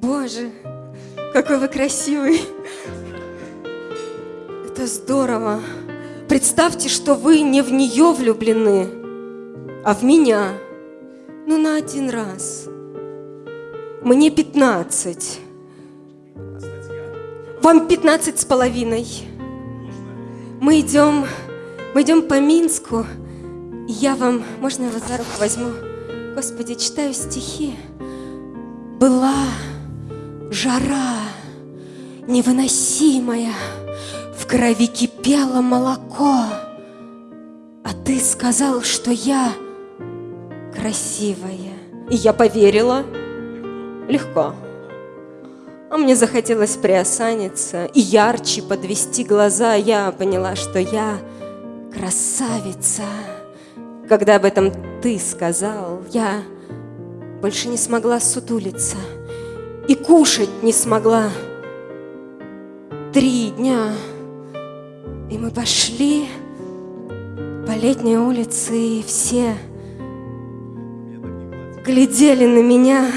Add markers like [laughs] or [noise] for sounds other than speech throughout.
Боже, какой вы красивый. Это здорово. Представьте, что вы не в нее влюблены, а в меня. Ну, на один раз. Мне 15. Вам 15 с половиной. Мы идем, мы идем по Минску. И я вам, можно я вас за руку возьму? Господи, читаю стихи. Была жара невыносимая, в крови кипело молоко, а ты сказал, что я красивая. И я поверила. Легко. А мне захотелось приосаниться и ярче подвести глаза. Я поняла, что я красавица. Когда об этом ты сказал, я больше не смогла сутулиться и кушать не смогла. Три дня, и мы пошли по летней улице, и все глядели на меня,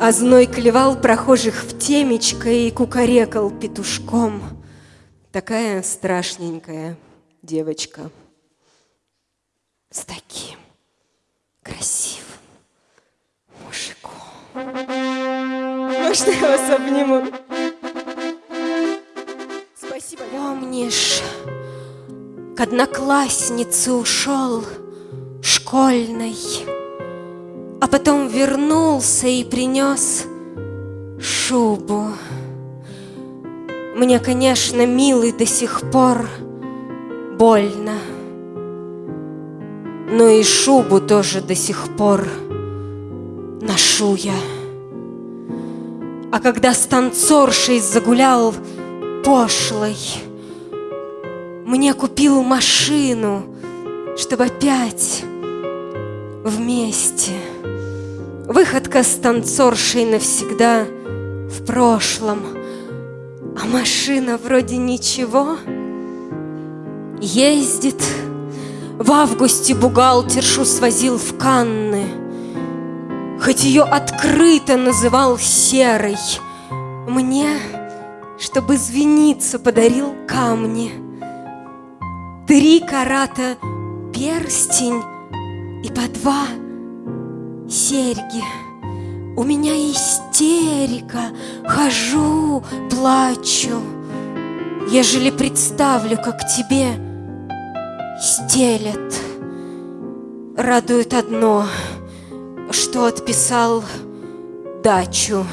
а зной клевал прохожих в темечко и кукарекал петушком. Такая страшненькая девочка с таким красивым. Можно я вас обниму? Спасибо. Помнишь, к однокласснице ушел школьной, а потом вернулся и принес шубу. Мне, конечно, милый до сих пор больно. Но и шубу тоже до сих пор ношу я. А когда с загулял пошлой, Мне купил машину, чтобы опять вместе. Выходка с навсегда в прошлом, А машина вроде ничего ездит, в августе бухгалтершу свозил в Канны, Хоть ее открыто называл серой. Мне, чтобы извиниться, подарил камни. Три карата перстень и по два серьги. У меня истерика, хожу, плачу, Ежели представлю, как тебе стелят. Радует одно, что отписал дачу.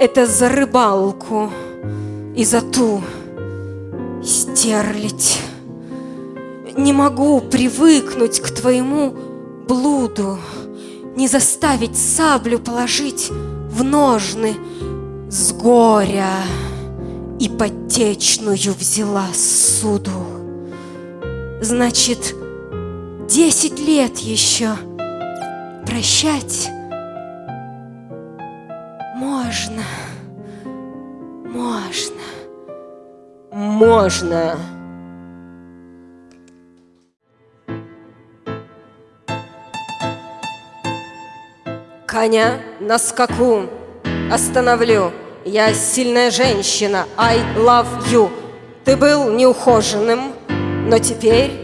Это за рыбалку и за ту стерлить. Не могу привыкнуть к твоему блуду, Не заставить саблю положить в ножны с горя и потечную взяла суду. Значит, десять лет еще прощать можно, можно, можно. Коня на скаку остановлю – я сильная женщина, I love you. Ты был неухоженным, но теперь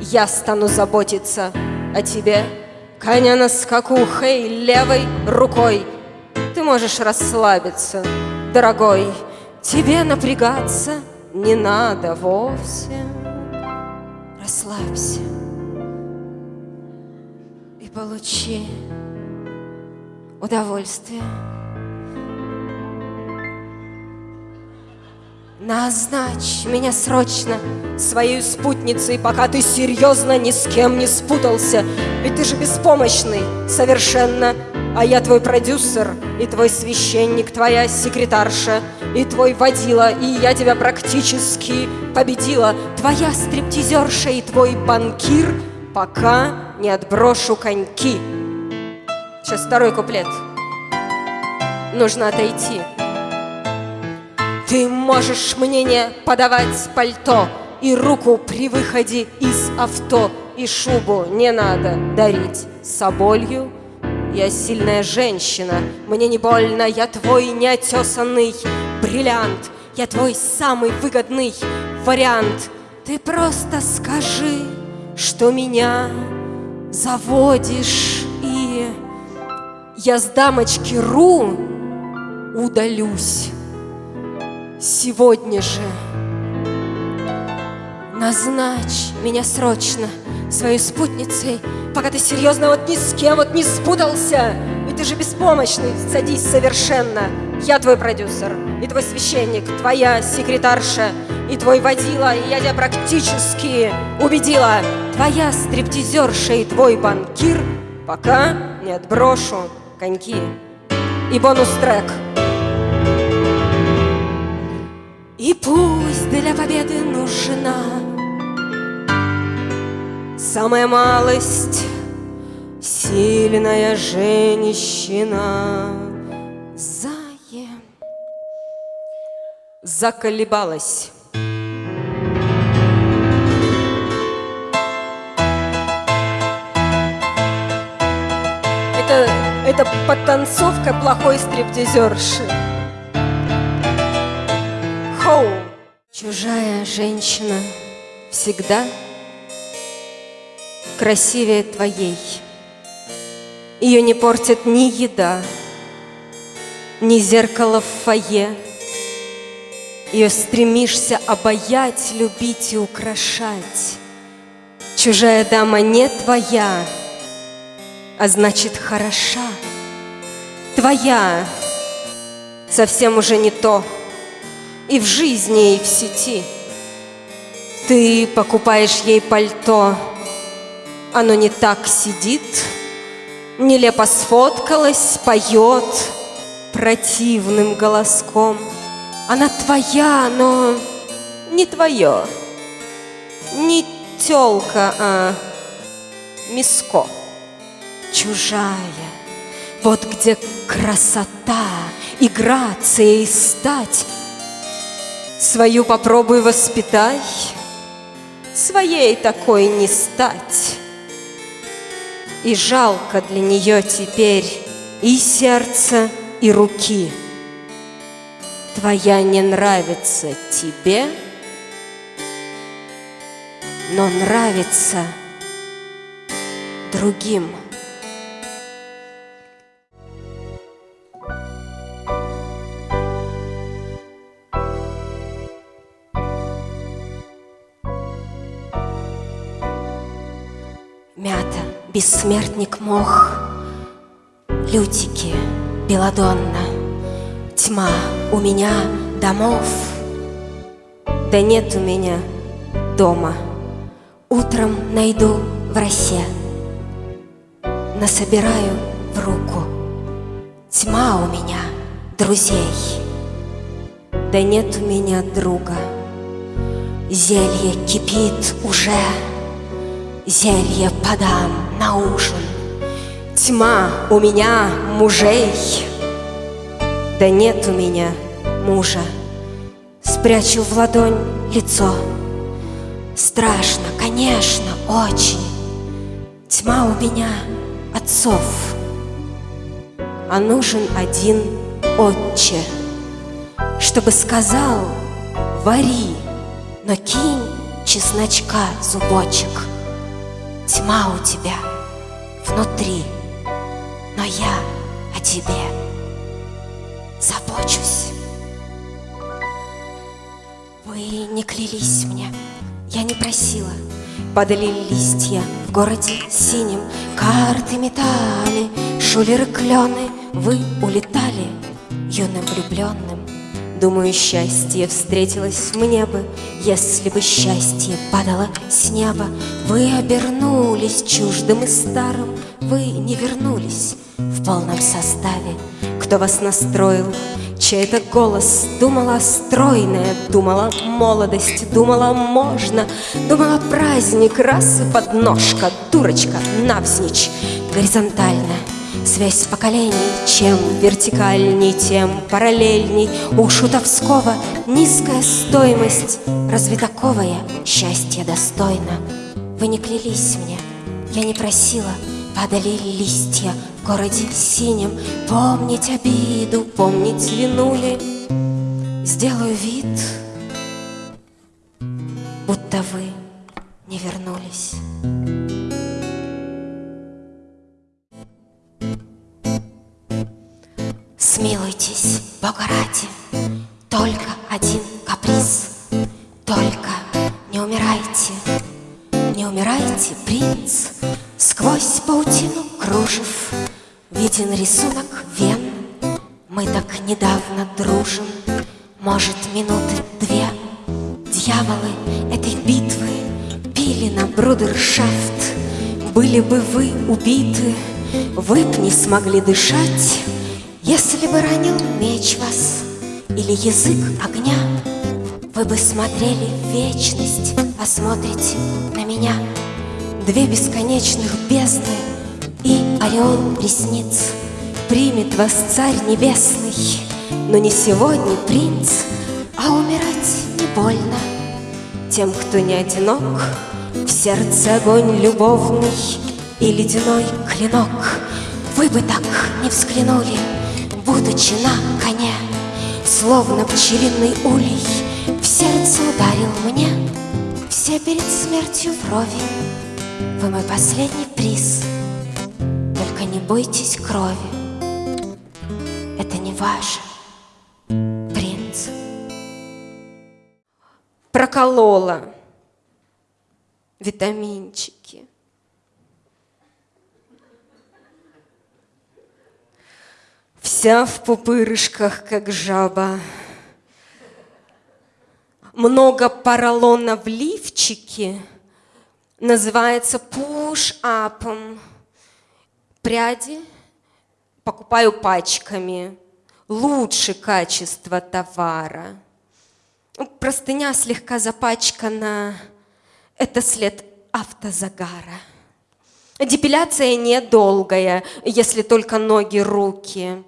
я стану заботиться о тебе. Коня на скаку, хей, левой рукой. Ты можешь расслабиться, дорогой. Тебе напрягаться не надо вовсе. Расслабься и получи удовольствие. Назначь меня срочно своей спутницей, пока ты серьезно ни с кем не спутался. Ведь ты же беспомощный совершенно, а я твой продюсер, и твой священник, твоя секретарша, и твой водила, и я тебя практически победила. Твоя стриптизерша и твой банкир, пока не отброшу коньки. Сейчас второй куплет. Нужно отойти. Ты можешь мне не подавать пальто И руку при выходе из авто И шубу не надо дарить соболью я сильная женщина, мне не больно, я твой неотесанный бриллиант, я твой самый выгодный вариант. Ты просто скажи, что меня заводишь, и я с дамочки Ру удалюсь сегодня же. Назначь меня срочно своей спутницей, пока ты серьезно вот ни с кем вот не спутался. Ведь ты же беспомощный, садись совершенно. Я твой продюсер, и твой священник, твоя секретарша, и твой водила, и я тебя практически убедила. Твоя стриптизерша и твой банкир, пока не отброшу коньки. И бонус-трек. И пусть для победы нужна Самая малость Сильная женщина. Зае Заколебалась. Это, это подтанцовка плохой стриптизерши Хоу! Чужая женщина всегда красивее твоей. Ее не портит ни еда, ни зеркало в фойе. Ее стремишься обаять, любить и украшать. Чужая дама не твоя, а значит хороша. Твоя совсем уже не то, и в жизни, и в сети. Ты покупаешь ей пальто, оно не так сидит, Нелепо сфоткалась, поет противным голоском. Она твоя, но не твое, не тёлка, а миско, чужая. Вот где красота и грация и стать. Свою попробуй воспитай, своей такой не стать. И жалко для нее теперь и сердца, и руки. Твоя не нравится тебе, но нравится другим. Мята бессмертник мох, Лютики, белодонна, Тьма у меня домов, Да нет у меня дома. Утром найду в росе, Насобираю в руку. Тьма у меня друзей, Да нет у меня друга. Зелье кипит уже, Зелье подам на ужин. Тьма у меня мужей, да нет у меня мужа. Спрячу в ладонь лицо. Страшно, конечно, очень. Тьма у меня отцов, а нужен один отче, чтобы сказал, вари, но кинь чесночка зубочек — Тьма у тебя внутри, но я о тебе забочусь. Вы не клялись мне, я не просила. Падали листья в городе синим, Карты метали, шулеры клены, Вы улетали юным влюбленным. Думаю, счастье встретилось мне бы, Если бы счастье падало с неба. Вы обернулись чуждым и старым, Вы не вернулись в полном составе. Кто вас настроил? Чей-то голос думала стройная, думала молодость, думала можно, думала праздник, раз и подножка, дурочка, навзничь, горизонтально — Связь поколений, чем вертикальней, тем параллельней. У Шутовского низкая стоимость. Разве таковое счастье достойно? Вы не клялись мне, я не просила. Падали листья в городе синем. Помнить обиду, помнить вину ли? Сделаю вид, Ради, только один каприз. Только не умирайте, не умирайте, принц. Сквозь паутину кружев Виден рисунок вен. Мы так недавно дружим Может, минуты две. Дьяволы этой битвы Пили на брудершафт. Были бы вы убиты Вы б не смогли дышать Если бы ранил меч вас Или язык огня. Вы бы смотрели в вечность А смотрите на меня. Две бесконечных бездны и ореол ресниц Примет вас царь небесный, но не сегодня принц, А умирать не больно. Тем, кто не одинок, В сердце огонь любовный и ледяной клинок. Вы бы так не взглянули, будучи на коне, Словно пчелиный улей в сердце ударил мне, Все перед смертью вровень вы мой последний приз, только не бойтесь крови. Это не ваше, принц. Проколола витаминчики. Вся в пупырышках, как жаба. Много поролона в лифчике — называется push-up. Пряди покупаю пачками. Лучше качество товара. Ну, простыня слегка запачкана. Это след автозагара. Депиляция недолгая, если только ноги, руки.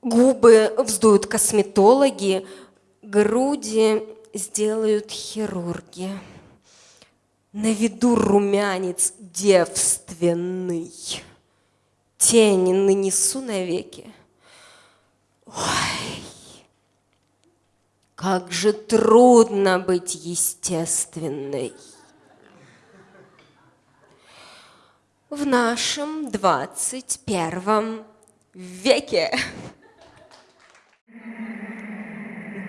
Губы вздуют косметологи, груди сделают хирурги. На виду румянец девственный, Тени нанесу навеки. Ой, как же трудно быть естественной. В нашем двадцать первом веке.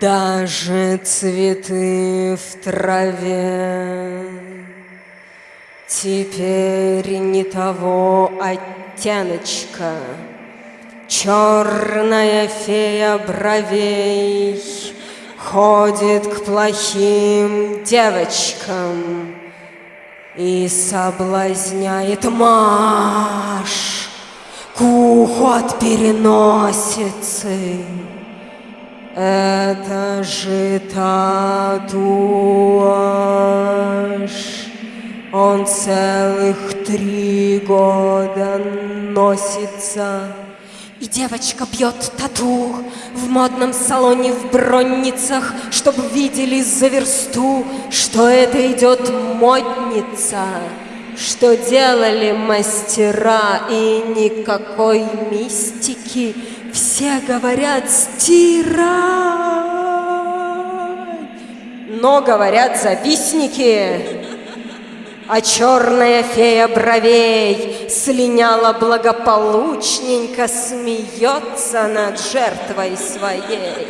Даже цветы в траве. Теперь не того оттеночка, Черная фея бровей Ходит к плохим девочкам И соблазняет Маш К уху от переносицы. Это же татуаж. Он целых три года носится. И девочка бьет тату в модном салоне в бронницах, Чтоб видели за версту, что это идет модница. Что делали мастера и никакой мистики, Все говорят стирай, но говорят завистники. А черная фея бровей слиняла благополучненько, Смеется над жертвой своей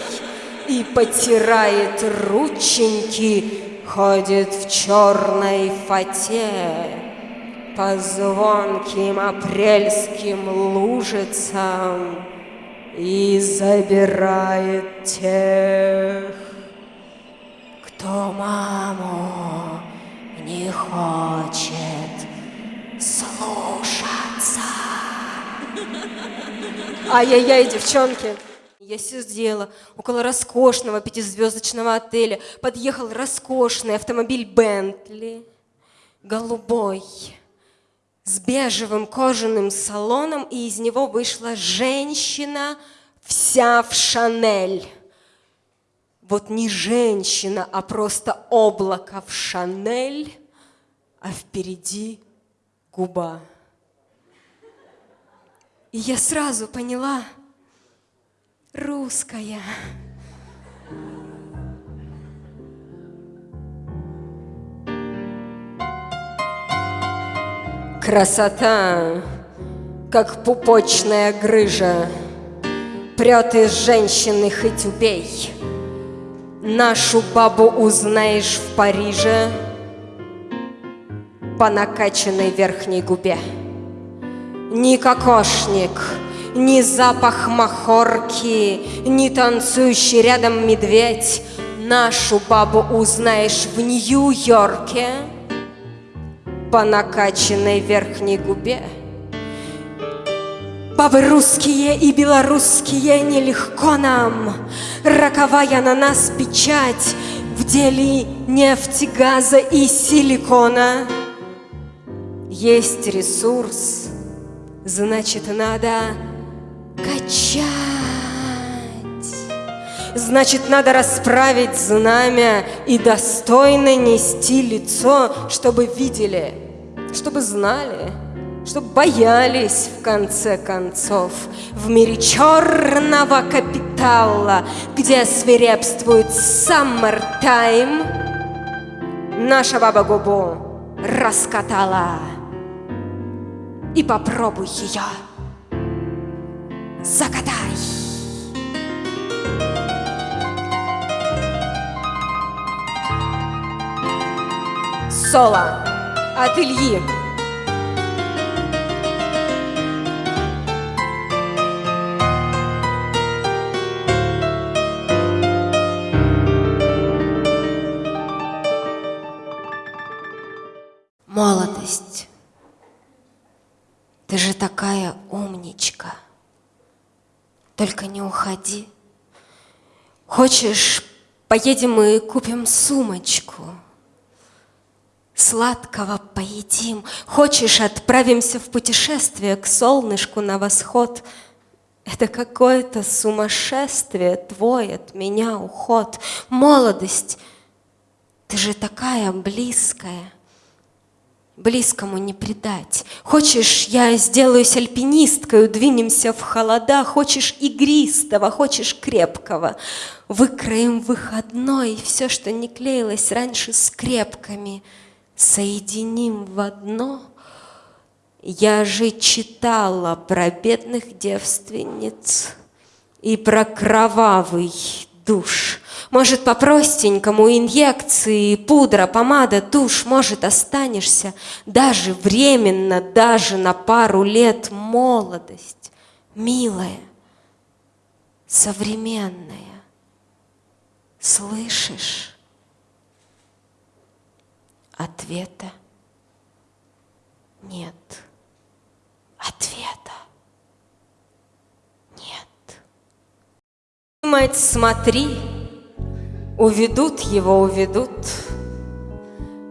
И потирает рученьки, Ходит в черной фате По звонким апрельским лужицам И забирает тех, кто маму не хочет Ай-яй-яй, девчонки. Я сидела около роскошного пятизвездочного отеля. Подъехал роскошный автомобиль Бентли, голубой, с бежевым кожаным салоном, и из него вышла женщина вся в Шанель вот не женщина, а просто облако в Шанель, а впереди губа. И я сразу поняла, русская. Красота, как пупочная грыжа, Прет из женщины хоть убей. Нашу бабу узнаешь в Париже По накачанной верхней губе. Ни кокошник, ни запах махорки, Ни танцующий рядом медведь Нашу бабу узнаешь в Нью-Йорке По накачанной верхней губе. Бабы русские и белорусские, нелегко нам, Роковая на нас печать В деле нефти, газа и силикона. Есть ресурс, значит, надо качать. Значит, надо расправить знамя и достойно нести лицо, чтобы видели, чтобы знали — Чтоб боялись в конце концов В мире черного капитала Где свирепствует саммертайм Наша баба губу раскатала И попробуй ее закатай Соло от Ильи Уходи. Хочешь, поедем и купим сумочку? Сладкого поедим. Хочешь, отправимся в путешествие к солнышку на восход? Это какое-то сумасшествие твой от меня уход. Молодость, ты же такая близкая близкому не предать. Хочешь, я сделаюсь альпинисткой, двинемся в холода, хочешь игристого, хочешь крепкого. Выкроем выходной, все, что не клеилось раньше скрепками, соединим в одно. Я же читала про бедных девственниц и про кровавый душ. Может, по-простенькому инъекции, пудра, помада, тушь, может, останешься даже временно, даже на пару лет молодость, милая, современная. Слышишь? Ответа нет. Ответа нет. Мать, смотри, Уведут его, уведут.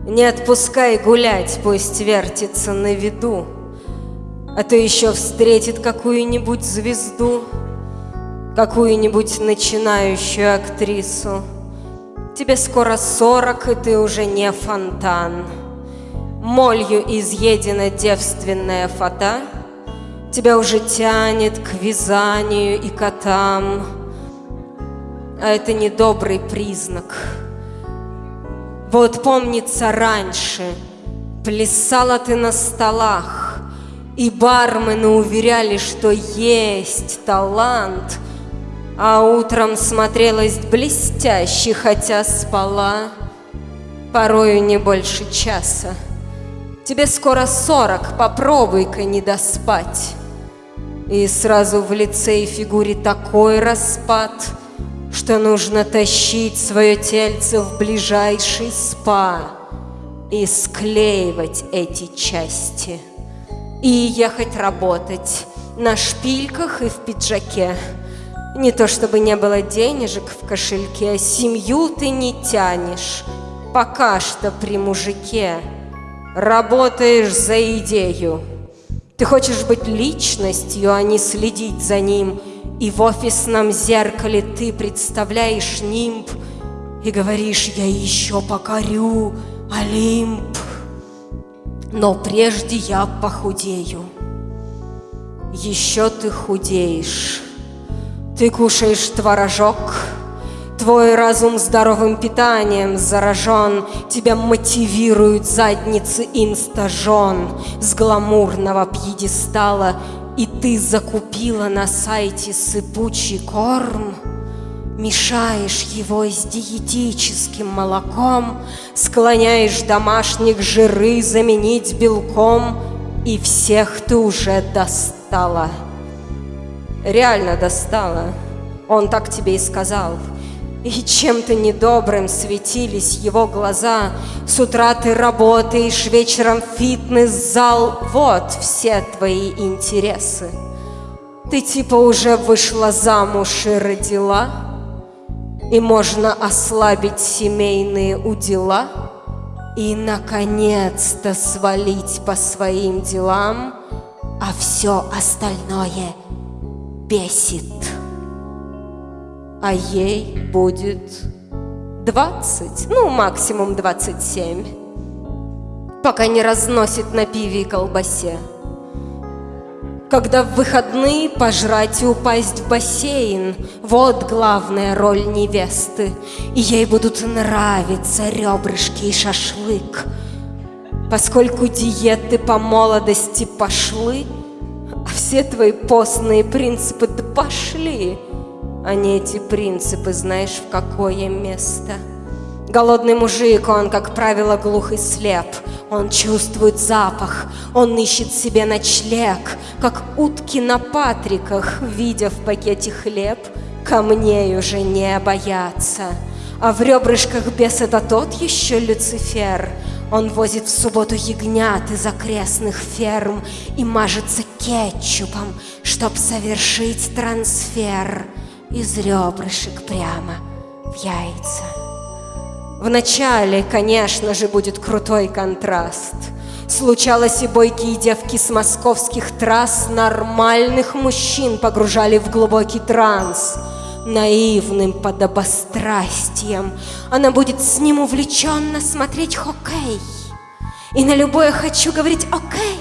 Не отпускай гулять, пусть вертится на виду, А то еще встретит какую-нибудь звезду, Какую-нибудь начинающую актрису. Тебе скоро сорок, и ты уже не фонтан. Молью изъедена девственная фата, Тебя уже тянет к вязанию и котам — а это недобрый признак. Вот помнится раньше, плясала ты на столах, и бармены уверяли, что есть талант, а утром смотрелась блестяще, хотя спала порою не больше часа. Тебе скоро сорок, попробуй-ка не доспать. И сразу в лице и фигуре такой распад — что нужно тащить свое тельце в ближайший спа и склеивать эти части. И ехать работать на шпильках и в пиджаке. Не то чтобы не было денежек в кошельке, семью ты не тянешь, пока что при мужике. Работаешь за идею. Ты хочешь быть личностью, а не следить за ним – и в офисном зеркале ты представляешь нимб И говоришь, я еще покорю Олимп Но прежде я похудею. Еще ты худеешь. Ты кушаешь творожок, Твой разум здоровым питанием заражен, Тебя мотивируют задницы инстажен С гламурного пьедестала, И ты закупила на сайте сыпучий корм, Мешаешь его с диетическим молоком, Склоняешь домашних жиры заменить белком, И всех ты уже достала. Реально достала. Он так тебе и сказал — и чем-то недобрым светились его глаза. С утра ты работаешь, вечером фитнес-зал. Вот все твои интересы. Ты типа уже вышла замуж и родила, И можно ослабить семейные удила, И, наконец-то, свалить по своим делам, А все остальное бесит а ей будет 20, ну, максимум 27, пока не разносит на пиве и колбасе. Когда в выходные пожрать и упасть в бассейн. Вот главная роль невесты. И ей будут нравиться ребрышки и шашлык. Поскольку диеты по молодости пошли А все твои постные принципы да пошли а не эти принципы, знаешь, в какое место. Голодный мужик, он, как правило, глух и слеп. Он чувствует запах, он ищет себе ночлег, как утки на патриках, видя в пакете хлеб, камней уже не боятся. А в ребрышках бес это тот еще Люцифер. Он возит в субботу ягнят из окрестных ферм и мажется кетчупом, чтоб совершить трансфер из ребрышек прямо в яйца. Вначале, конечно же, будет крутой контраст. Случалось и бойкие девки с московских трасс Нормальных мужчин погружали в глубокий транс Наивным подобострастием Она будет с ним увлеченно смотреть хоккей И на любое хочу говорить «Окей!»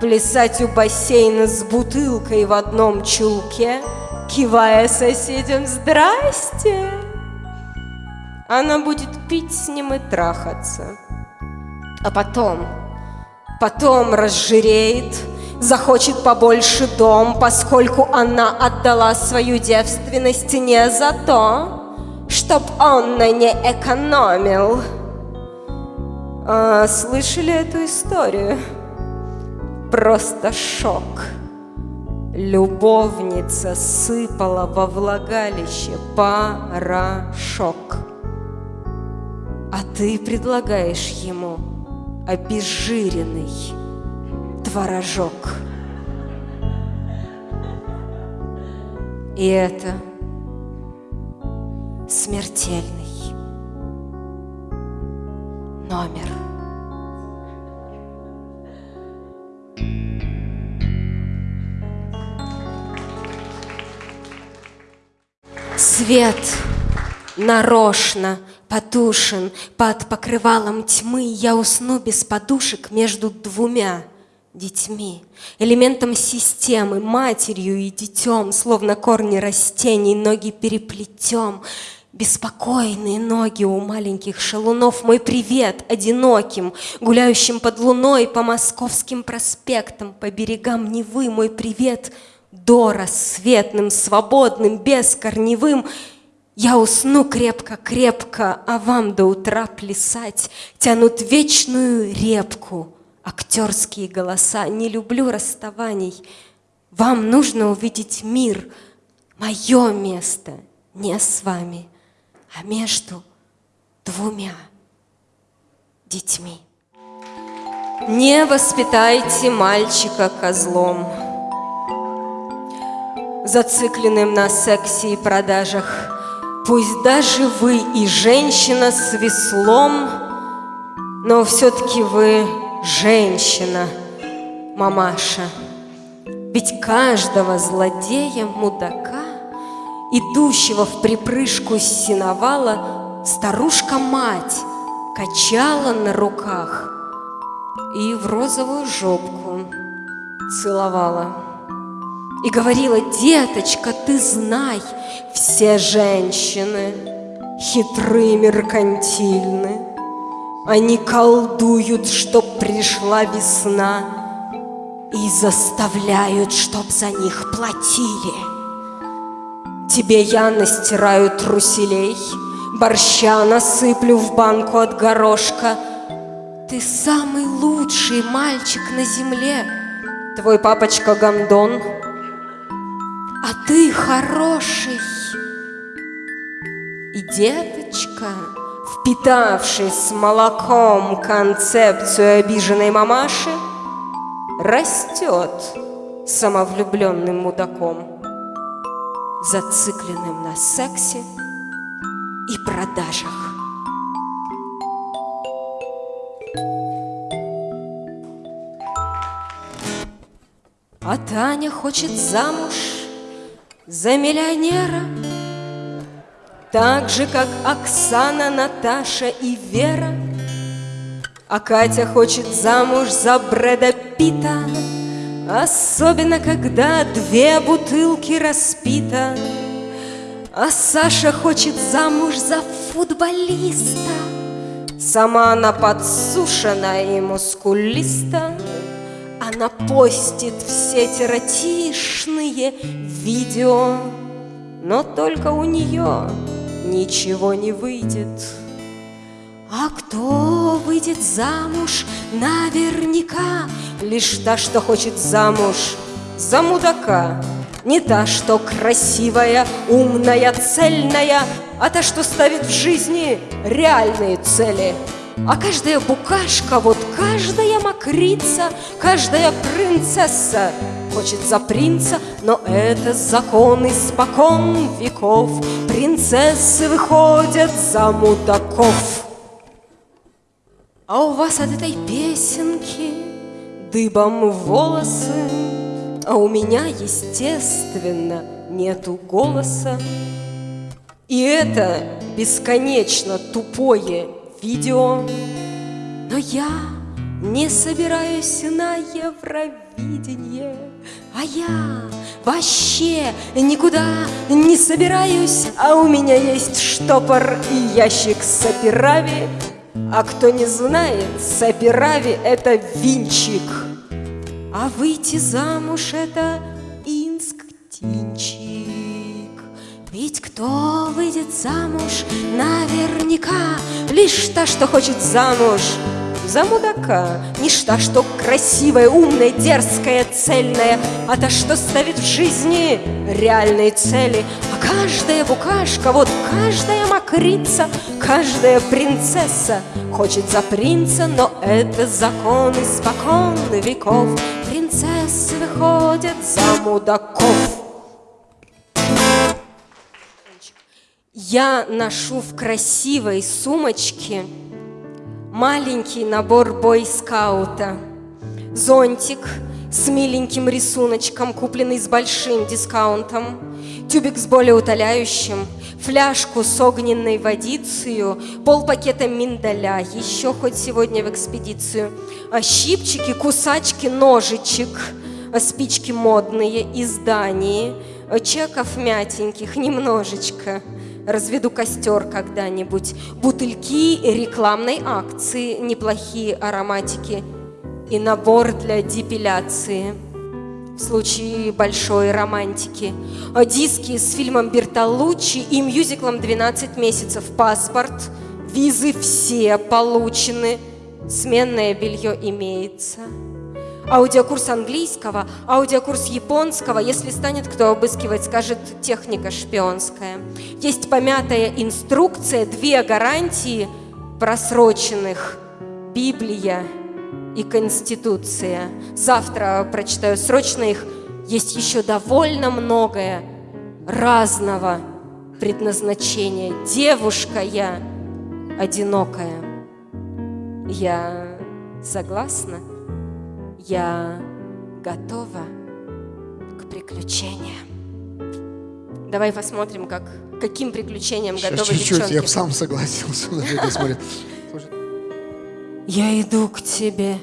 Плясать у бассейна с бутылкой в одном чулке – кивая соседям «Здрасте!» Она будет пить с ним и трахаться. А потом, потом разжиреет, захочет побольше дом, поскольку она отдала свою девственность не за то, чтоб он на ней экономил. А, слышали эту историю? Просто шок. Любовница сыпала во влагалище порошок. А ты предлагаешь ему обезжиренный творожок. И это смертельный номер. Свет нарочно потушен под покрывалом тьмы, Я усну без подушек между двумя детьми, элементом системы, матерью и детем, Словно корни растений, ноги переплетем, Беспокойные ноги у маленьких шалунов, Мой привет одиноким, гуляющим под луной По московским проспектам, по берегам Невы, Мой привет — до рассветным, свободным, бескорневым, я усну крепко-крепко, а вам до утра плясать. Тянут вечную репку актерские голоса. Не люблю расставаний, вам нужно увидеть мир, Мое место не с вами, а между двумя детьми. Не воспитайте мальчика козлом, зацикленным на сексе и продажах. Пусть даже вы и женщина с веслом, но все-таки вы женщина, мамаша. Ведь каждого злодея, мудака, идущего в припрыжку с синовала, старушка-мать качала на руках и в розовую жопку целовала И говорила, деточка, ты знай, все женщины хитры, меркантильны. Они колдуют, чтоб пришла весна И заставляют, чтоб за них платили. Тебе я настираю труселей Борща насыплю в банку от горошка. Ты самый лучший мальчик на земле. Твой папочка Гандон А ты хороший И деточка, впитавший с молоком Концепцию обиженной мамаши Растет самовлюбленным мудаком Зацикленным на сексе и продажах. А Таня хочет замуж за миллионера, Так же, как Оксана, Наташа и Вера. А Катя хочет замуж за Брэда Питта, Особенно, когда две бутылки распита. А Саша хочет замуж за футболиста. Сама она подсушена и мускулиста. Она постит все тератишные видео, но только у нее ничего не выйдет. А кто выйдет замуж наверняка? Лишь та, что хочет замуж за мудака. Не та, что красивая, умная, цельная, А та, что ставит в жизни реальные цели – а каждая букашка, вот каждая мокрица, каждая принцесса хочет за принца, но это закон испокон веков. Принцессы выходят за мудаков. А у вас от этой песенки дыбом волосы, А у меня, естественно, нету голоса. И это бесконечно тупое видео, но я не собираюсь на Евровидение, а я вообще никуда не собираюсь, а у меня есть штопор и ящик сапирави, а кто не знает, сапирави — это винчик, а выйти замуж — это инсктинчик. Ведь кто выйдет замуж, наверняка Лишь та, что хочет замуж за мудака. Не та, что красивая, умная, дерзкая, цельная А та, что ставит в жизни реальные цели. А каждая букашка, вот каждая мокрица Каждая принцесса хочет за принца Но это закон испокон веков. Принцессы выходят за мудаков. Я ношу в красивой сумочке маленький набор бойскаута. Зонтик с миленьким рисуночком, купленный с большим дискаунтом, тюбик с более утоляющим, фляжку с огненной водицей, полпакета миндаля, еще хоть сегодня в экспедицию, а щипчики, кусачки, ножичек, а спички модные, издания, чеков мятеньких немножечко – Разведу костер когда-нибудь. Бутыльки рекламной акции, неплохие ароматики и набор для депиляции. В случае большой романтики. Диски с фильмом Бертолуччи и мюзиклом «12 месяцев». Паспорт, визы все получены. Сменное белье имеется аудиокурс английского, аудиокурс японского, если станет кто обыскивать, скажет техника шпионская. Есть помятая инструкция, две гарантии просроченных, Библия и Конституция. Завтра прочитаю срочно их. Есть еще довольно многое разного предназначения. Девушка я одинокая. Я согласна? Я готова к приключениям. Давай посмотрим, как, каким приключениям Еще готовы чуть-чуть, девчонки. я бы сам согласился. [laughs] Я иду к тебе,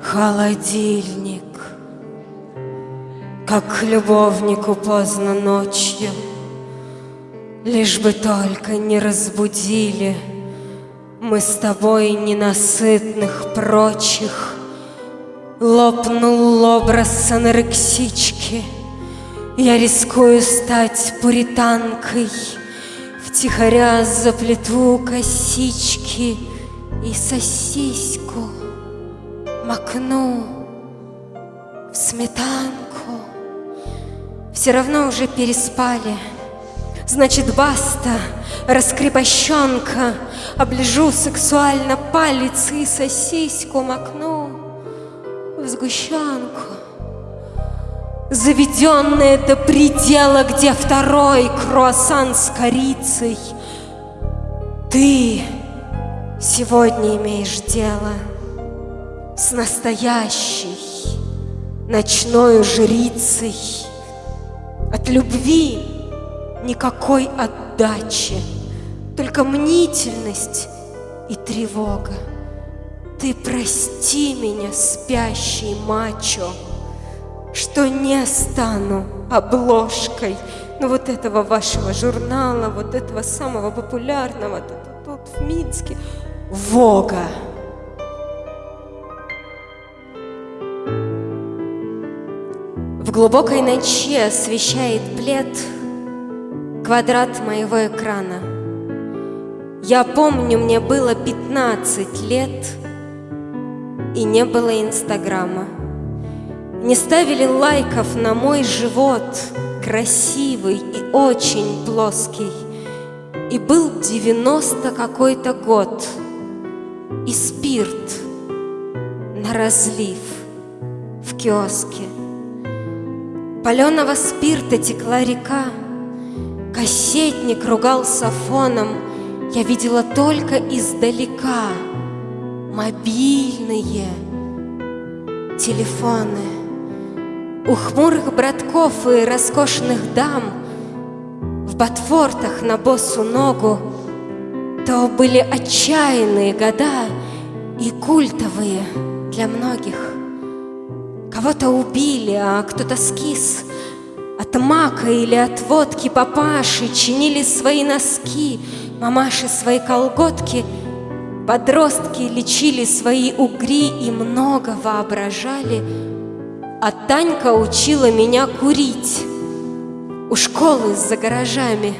холодильник. Как любовнику поздно ночью, Лишь бы только не разбудили Мы с тобой ненасытных прочих. Лопнул образ анорексички, Я рискую стать пуританкой, Втихаря заплету косички И сосиску макну в сметанку. Все равно уже переспали. Значит, баста, раскрепощенка, Оближу сексуально палец и сосиску макну сгущенку. Заведенная до предела, где второй круассан с корицей. Ты сегодня имеешь дело с настоящей ночной жрицей. От любви никакой отдачи, только мнительность и тревога. Ты прости меня, спящий мачо, что не стану обложкой ну, вот этого вашего журнала, вот этого самого популярного тут, тут в Минске, Вога. В глубокой ночи освещает плед квадрат моего экрана. Я помню, мне было 15 лет, и не было Инстаграма. Не ставили лайков на мой живот, красивый и очень плоский. И был 90 какой-то год, и спирт на разлив в киоске. Паленого спирта текла река, Кассетник ругался фоном, Я видела только издалека Мобильные телефоны. У хмурых братков и роскошных дам В ботфортах на босу ногу То были отчаянные года И культовые для многих. Кого-то убили, а кто-то скис. От мака или от водки папаши чинили свои носки, мамаши свои колготки, подростки лечили свои угри и много воображали. А Танька учила меня курить у школы за гаражами.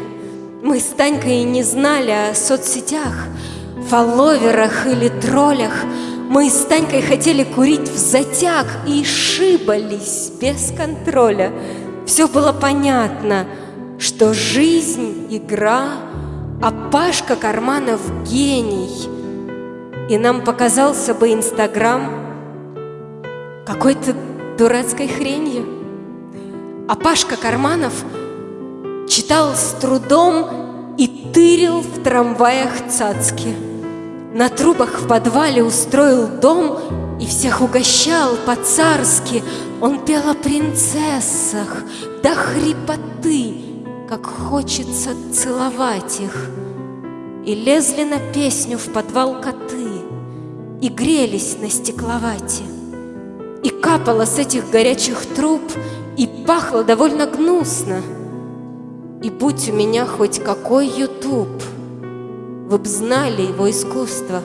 Мы с Танькой не знали о соцсетях, фолловерах или троллях, мы с Танькой хотели курить в затяг и шибались без контроля. Все было понятно, что жизнь — игра, а Пашка Карманов — гений. И нам показался бы Инстаграм какой-то дурацкой хренью. А Пашка Карманов читал с трудом и тырил в трамваях цацки. На трубах в подвале устроил дом и всех угощал по-царски. Он пел о принцессах до хрипоты, как хочется целовать их. И лезли на песню в подвал коты, и грелись на стекловате. И капало с этих горячих труб, и пахло довольно гнусно. И будь у меня хоть какой ютуб — вы б знали его искусство,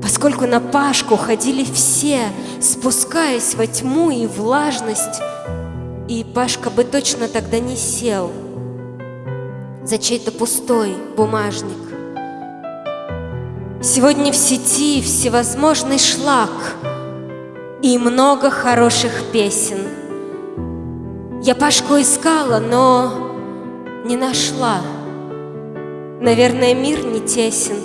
Поскольку на Пашку ходили все, Спускаясь во тьму и влажность, И Пашка бы точно тогда не сел За чей-то пустой бумажник. Сегодня в сети всевозможный шлак И много хороших песен. Я Пашку искала, но не нашла. Наверное, мир не тесен.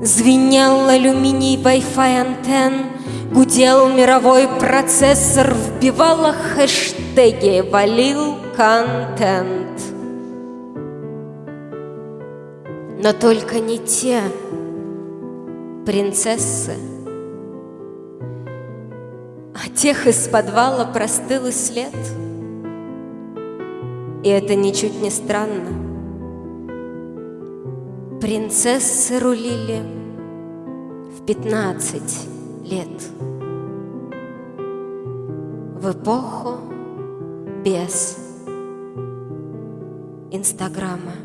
Звенел алюминий Wi-Fi антенн, Гудел мировой процессор, Вбивала хэштеги, валил контент. Но только не те принцессы, А тех из подвала простыл и след. И это ничуть не странно. Принцессы рулили в пятнадцать лет В эпоху без Инстаграма.